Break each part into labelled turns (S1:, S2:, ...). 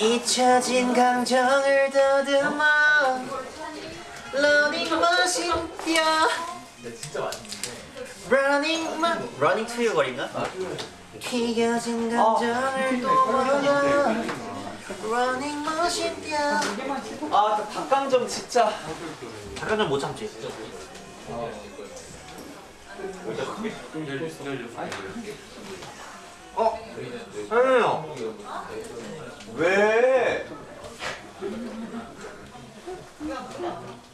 S1: 잊혀진 감정을 더듬어. 러닝 머신 뛰어 러닝 머 running to you 거리인가? 튀겨진 강정을 또 먹어. 러닝 머신 뛰어
S2: 아 닭강정 진짜.
S1: 잠깐 못 참지?
S2: 어? 아니요 왜?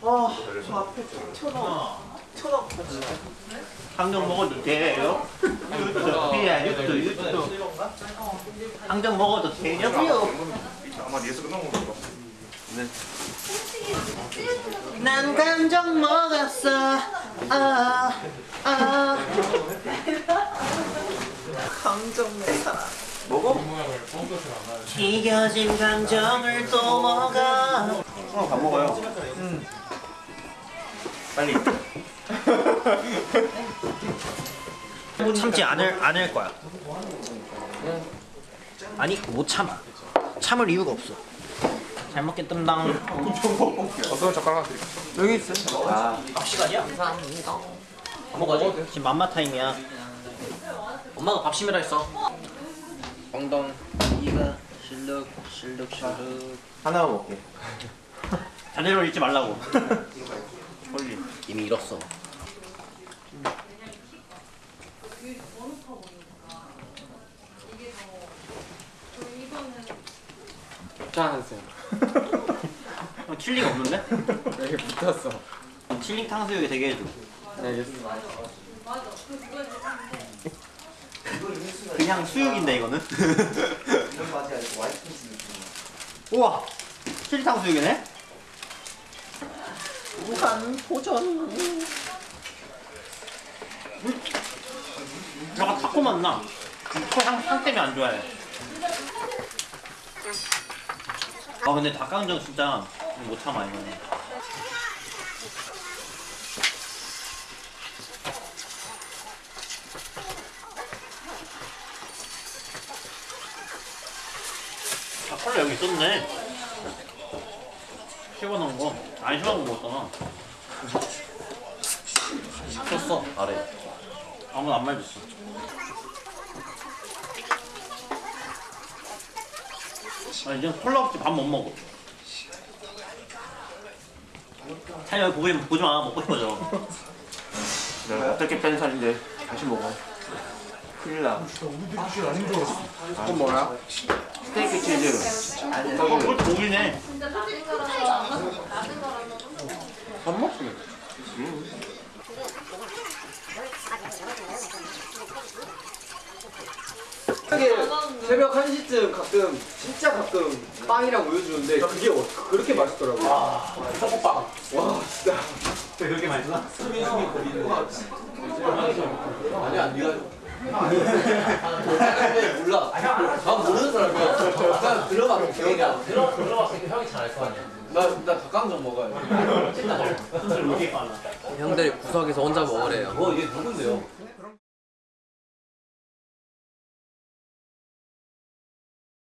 S2: 아 저 앞에 천원 천원
S1: 항정 먹어도 돼요? 유튜브 피야 유튜브 유튜브 항정 먹어도 되냐고요?
S3: 아마 예수 끝난 건가?
S1: 난 감정 먹었어 아, 아.
S2: 강정 내 사랑 먹어?
S1: 튀겨진 감정을 또 먹어.
S2: 어, 밥 먹어요.
S1: 빨리. 참지 않을 않을 거야. 아니 못 참아. 참을 이유가 없어. 잘 먹겠습니다.
S3: 어떤 젓가락 하나 드릴게요.
S2: 여기 있어
S1: 아밥 시간이야? 감사합니다. 밥 먹어야지. 지금 맘마 타임이야 엄마가 밥 심으라 했어. 엉덩 이가 실룩 실룩 실룩.
S2: 하나만 먹게.
S1: 자네로 읽지 말라고. 홀리. 이미 잃었어.
S2: 짠 하세요.
S1: 어, 칠링 없는데?
S2: 여기 붙었어.
S1: 칠링 탕수육이 되게 해줘.
S2: 네 알겠어
S1: 그냥 수육인데 이거는? 우와! 칠링 탕수육이네? 무한 도전. 약간 타코 맛나. 향, 향 때문에 안 좋아해. 아 근데 닭강정 진짜 못 참아 이거는 아 콜라 여기 있었네. 시원한 거. 아니 시원한 거 먹었잖아 쳤어. 아래. 아무도 안 말렸어. 아 이제 콜라 없이 밥 못 먹어. 보지, 보지 마. 먹고 싶어져.
S2: 내가 어떻게 뺀 살인데 다시 먹어 큰일 나. 그건 뭐야? 스테이크 치즈.
S1: 어 그것도 고기네.
S2: 밥 먹지 이게 새벽 1시쯤 가끔 진짜 가끔 빵이랑 우유 주는데 그게 어- 그렇게 맛있더라고 와 떡볶빵. 와 진짜.
S1: 왜 그렇게 맛있어?
S2: 아니야 네가 몰라 난 모르는 사람이야 그냥 들어봤어 기억이 안 들어 들어봤으니까 형이 잘 알 거 아니야 나나 닭강정 먹어야
S1: 돼왜 이렇게 빨라
S4: 형들이 구석에서 혼자 먹으래요.
S2: 어, 얘 누군데요?